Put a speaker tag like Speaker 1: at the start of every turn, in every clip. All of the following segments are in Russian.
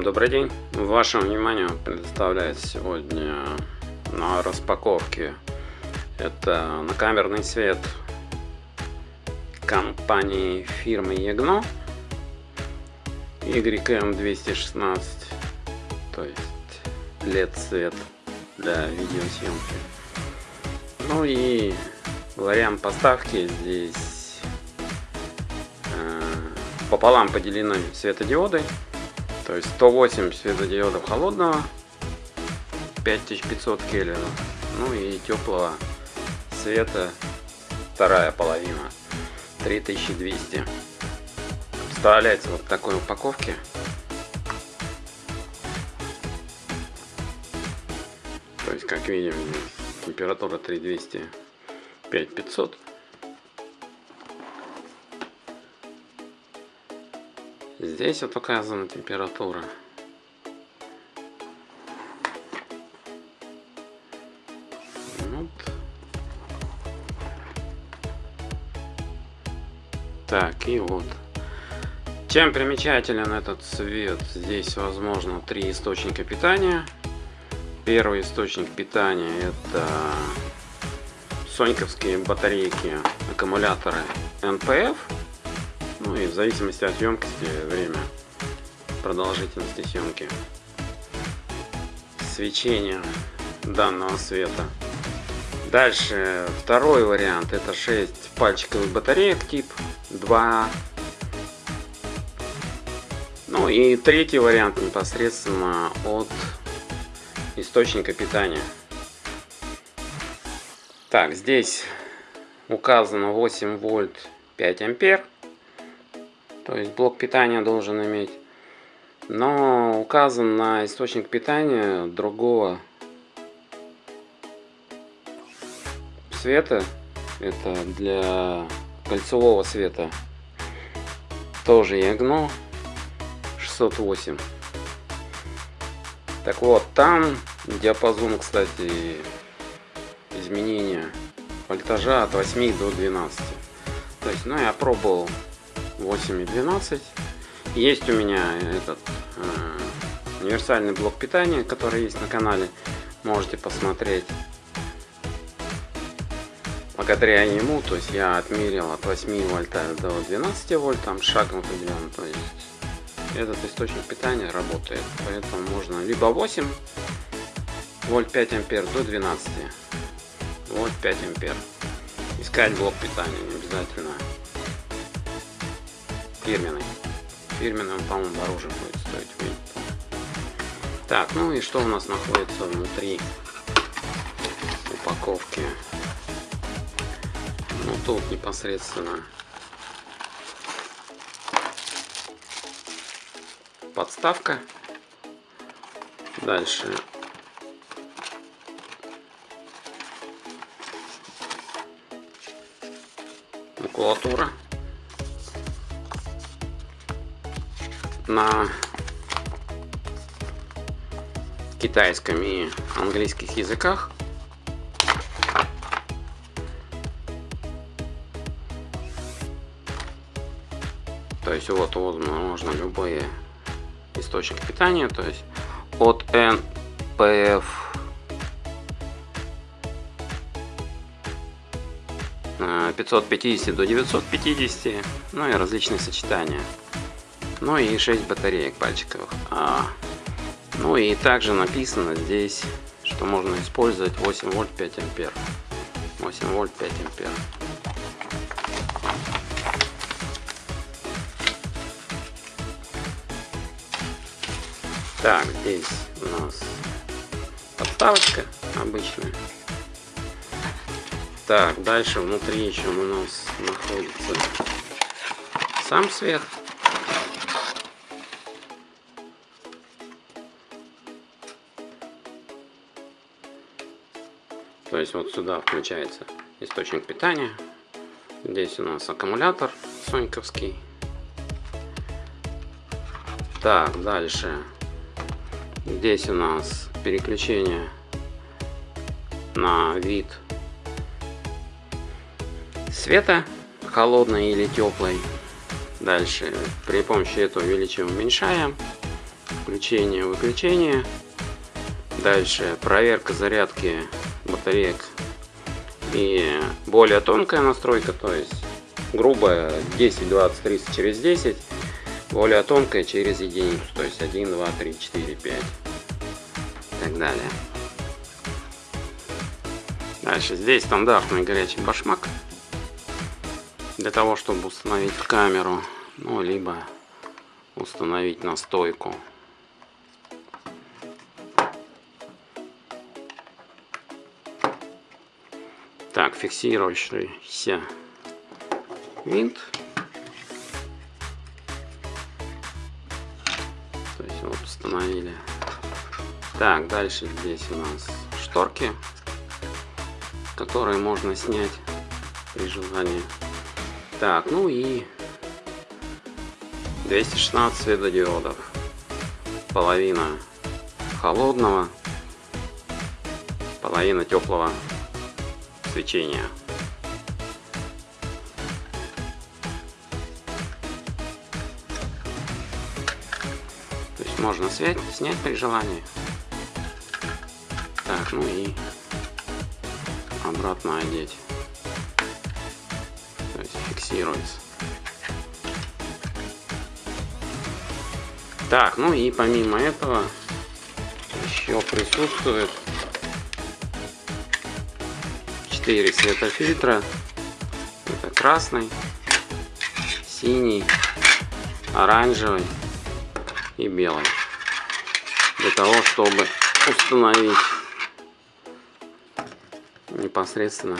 Speaker 1: Всем добрый день! Вашему вниманию предоставляется сегодня на распаковке. Это накамерный свет компании фирмы Ягно. YM216 то есть LED свет для видеосъемки. Ну и вариант поставки здесь э, пополам поделены светодиоды то есть 108 светодиодов холодного, 5500 кельвинов. Ну и теплого света вторая половина, 3200. Вставляется вот в такой упаковке. То есть, как видим, температура 3200, 5500. Здесь вот указана температура. Вот. Так, и вот. Чем примечателен этот цвет? Здесь возможно три источника питания. Первый источник питания это соньковские батарейки, аккумуляторы NPF ну и в зависимости от емкости время продолжительности съемки свечения данного света. Дальше второй вариант это 6 пальчиковых батареек тип 2. Ну и третий вариант непосредственно от источника питания. Так, здесь указано 8 вольт 5 ампер. То есть блок питания должен иметь. Но указан на источник питания другого света. Это для кольцевого света. Тоже Ягно 608. Так вот, там диапазон, кстати, изменения вольтажа от 8 до 12. То есть, ну, я пробовал 8 и 12. Есть у меня этот э, универсальный блок питания, который есть на канале. Можете посмотреть. Благодаря ему, то есть я отмерил от 8 вольта до 12 вольт, там шаг определен. То есть этот источник питания работает. Поэтому можно либо 8 вольт 5 ампер до 12 вольт 5 ампер. Искать блок питания не обязательно фирменный. Он, по-моему, дороже будет стоить. Так, ну и что у нас находится внутри упаковки? Ну, тут непосредственно подставка. Дальше макулатура. На китайском и английских языках. То есть вот, вот можно любые источник питания, то есть от NPF 550 э, до 950, ну и различные сочетания. Ну и 6 батареек пальчиковых. А, ну и также написано здесь, что можно использовать 8 вольт 5 ампер. 8 вольт 5 ампер. Так, здесь у нас подставочка обычная. Так, дальше внутри еще у нас находится сам свет. Есть вот сюда включается источник питания. Здесь у нас аккумулятор соньковский. Так, дальше. Здесь у нас переключение на вид света, холодный или теплый. Дальше при помощи этого увеличиваем, уменьшаем. включение, выключение. Дальше проверка зарядки батареек и более тонкая настройка, то есть грубая 10, 20, 30 через 10, более тонкая через единицу, то есть 1, 2, 3, 4, 5 и так далее. Дальше здесь стандартный горячий башмак для того, чтобы установить камеру, ну либо установить на стойку. Так, фиксирующийся винт. То есть вот установили. Так, дальше здесь у нас шторки, которые можно снять при желании. Так, ну и 216 светодиодов. Половина холодного, половина теплого свечения. То есть можно снять, снять при желании. Так, ну и обратно одеть. То есть фиксируется. Так, ну и помимо этого еще присутствует 4 цвета фильтра. Это красный, синий, оранжевый и белый. Для того, чтобы установить непосредственно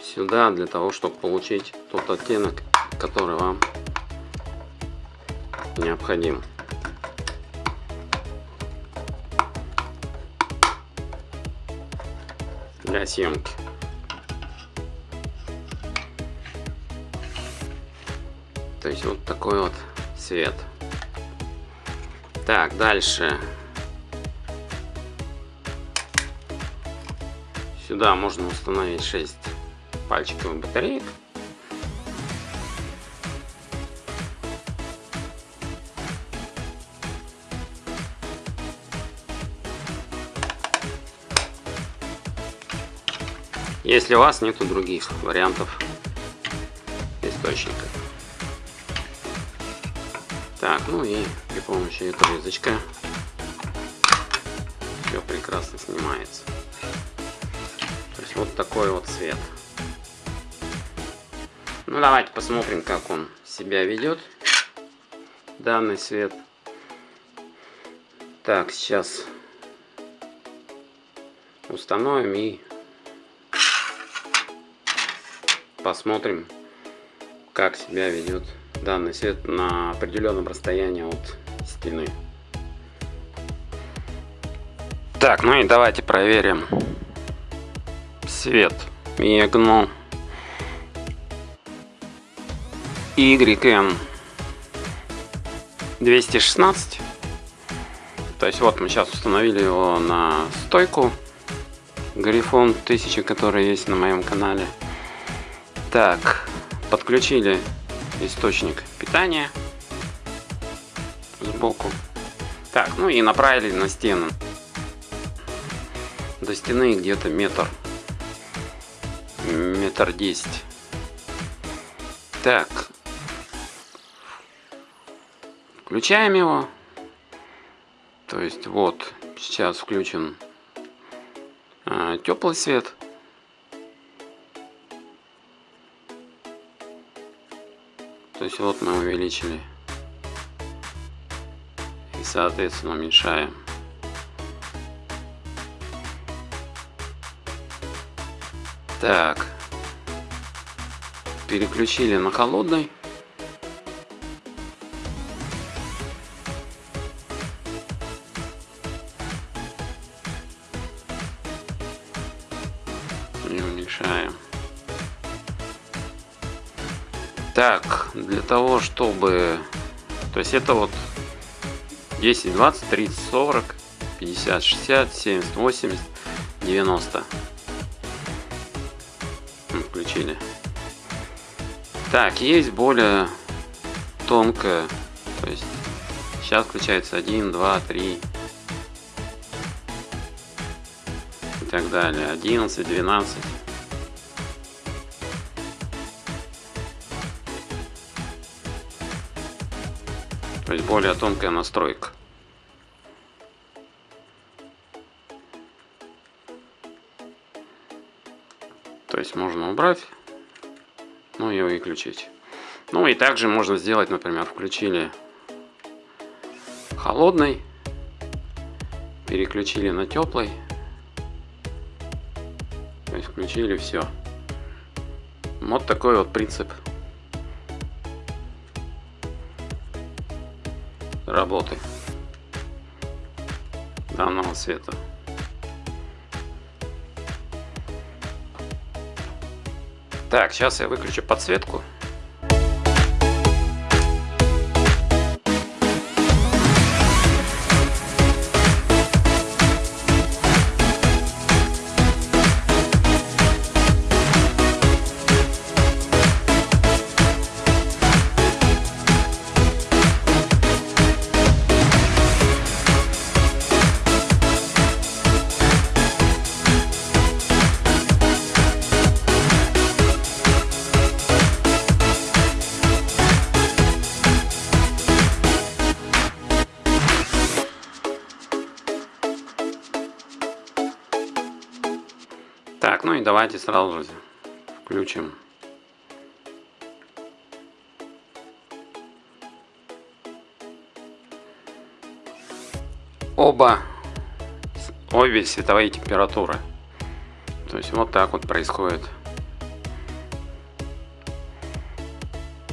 Speaker 1: сюда, для того, чтобы получить тот оттенок, который вам необходим. Для съемки. То есть вот такой вот цвет. Так, дальше. Сюда можно установить 6 пальчиковых батареек. Если у вас нету других вариантов источника. Так, ну и при помощи этого язычка все прекрасно снимается. То есть вот такой вот цвет. Ну давайте посмотрим, как он себя ведет, данный цвет. Так, сейчас установим и посмотрим, как себя ведет данный свет на определенном расстоянии от стены. Так, ну и давайте проверим свет Мегну YN 216. То есть вот мы сейчас установили его на стойку Грифон 1000, который есть на моем канале. Так, подключили источник питания сбоку. Так, ну и направили на стену. До стены где-то метр. Метр десять. Так. Включаем его. То есть вот, сейчас включен а, теплый свет. То есть вот мы увеличили и соответственно уменьшаем. Так. Переключили на холодный. И уменьшаем. Так, для того, чтобы... То есть это вот 10, 20, 30, 40, 50, 60, 70, 80, 90. Включили. Так, есть более тонкая. То есть сейчас включается 1, 2, 3 и так далее. 11, 12. Есть более тонкая настройка. То есть можно убрать, ну и выключить. Ну и также можно сделать, например, включили холодный, переключили на теплый, то есть включили все. Вот такой вот принцип работы данного света. Так, сейчас я выключу подсветку. Давайте сразу же включим. Оба, обе световые температуры. То есть вот так вот происходит.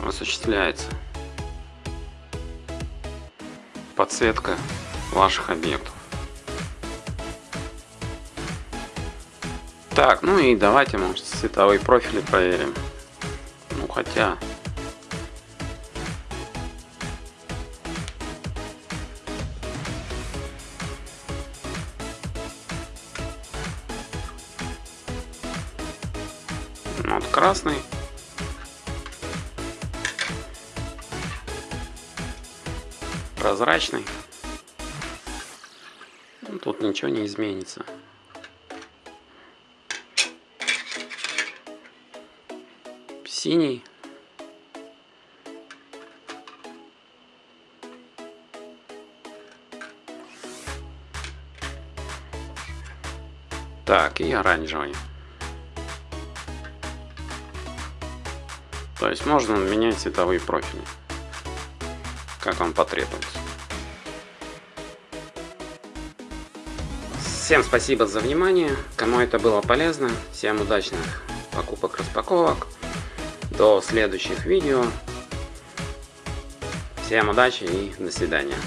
Speaker 1: Осуществляется подсветка ваших объектов. Так, ну и давайте, может, цветовые профили проверим. Ну, хотя... Ну, вот красный. Прозрачный. Тут ничего не изменится. Синий. Так, и оранжевый. То есть можно менять цветовые профили, как вам потребуется. Всем спасибо за внимание, кому это было полезно, всем удачных покупок-распаковок. До следующих видео. Всем удачи и до свидания.